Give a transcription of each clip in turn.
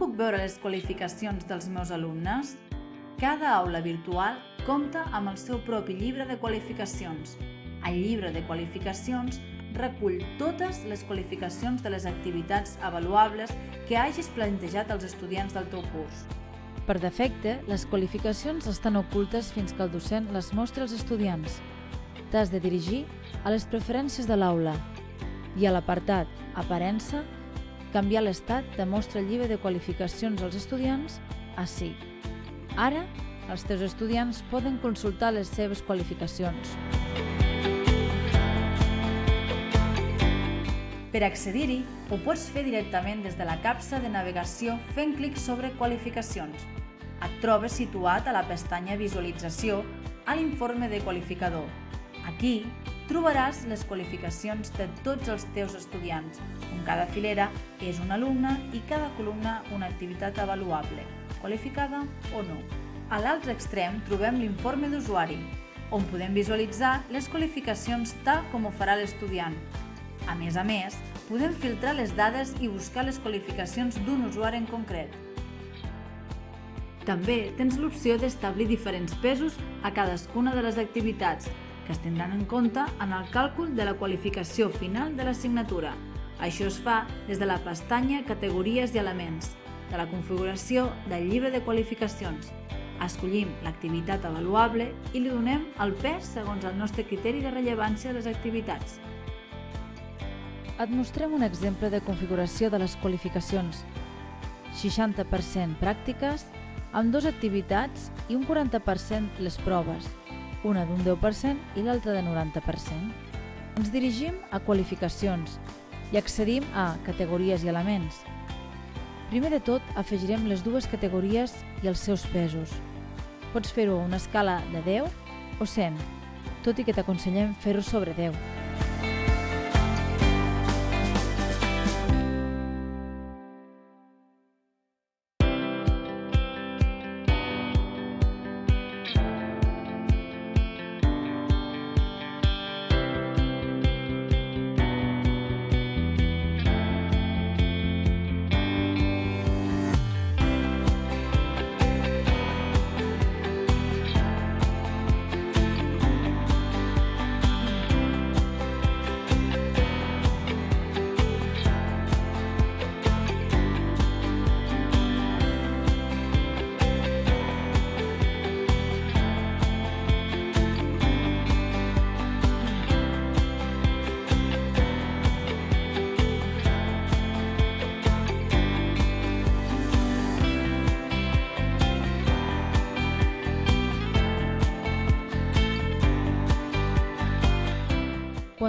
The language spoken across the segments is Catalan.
puc veure les qualificacions dels meus alumnes? Cada aula virtual compta amb el seu propi llibre de qualificacions. El llibre de qualificacions recull totes les qualificacions de les activitats avaluables que hagis plantejat als estudiants del teu curs. Per defecte, les qualificacions estan ocultes fins que el docent les mostra als estudiants. T'has de dirigir a les preferències de l'aula i a l'apartat Aparença, canviar l'estat de mostra el llibre de qualificacions als estudiants a sí. Ara, els teus estudiants poden consultar les seves qualificacions. Per accedir-hi, ho pots fer directament des de la capsa de navegació fent clic sobre Qualificacions. Et trobes situat a la pestanya Visualització a l'informe de qualificador. Aquí trobaràs les qualificacions de tots els teus estudiants, on cada filera és un alumne i cada columna una activitat avaluable, qualificada o no. A l'altre extrem trobem l'informe d'usuari, on podem visualitzar les qualificacions tal com ho farà l'estudiant, a més a més, podem filtrar les dades i buscar les qualificacions d'un usuari en concret. També tens l'opció d'establir diferents pesos a cadascuna de les activitats, que es tindran en compte en el càlcul de la qualificació final de l'assignatura. Això es fa des de la pestanya Categories i elements, de la configuració del llibre de qualificacions. Escollim l'activitat avaluable i li donem el pes segons el nostre criteri de rellevància de les activitats et mostrem un exemple de configuració de les qualificacions. 60% pràctiques, amb dues activitats i un 40% les proves, una d'un 10% i l'altra de 90%. Ens dirigim a qualificacions i accedim a categories i elements. Primer de tot, afegirem les dues categories i els seus pesos. Pots fer-ho a una escala de 10 o 100, tot i que t'aconsellem fer-ho sobre 10.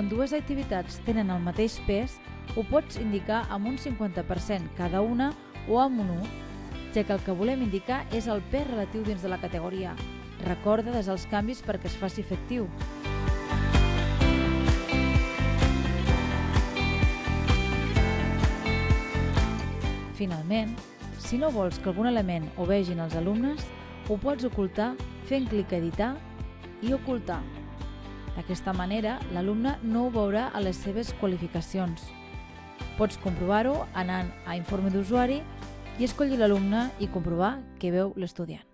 Quan dues activitats tenen el mateix pes, ho pots indicar amb un 50% cada una o amb un 1, ja que el que volem indicar és el pes relatiu dins de la categoria. Recorda des els canvis perquè es faci efectiu. Finalment, si no vols que algun element ho vegin els alumnes, ho pots ocultar fent clic a editar i ocultar. D'aquesta manera, l'alumne no ho veurà a les seves qualificacions. Pots comprovar-ho anant a informe d'usuari i escollir l'alumne i comprovar què veu l'estudiant.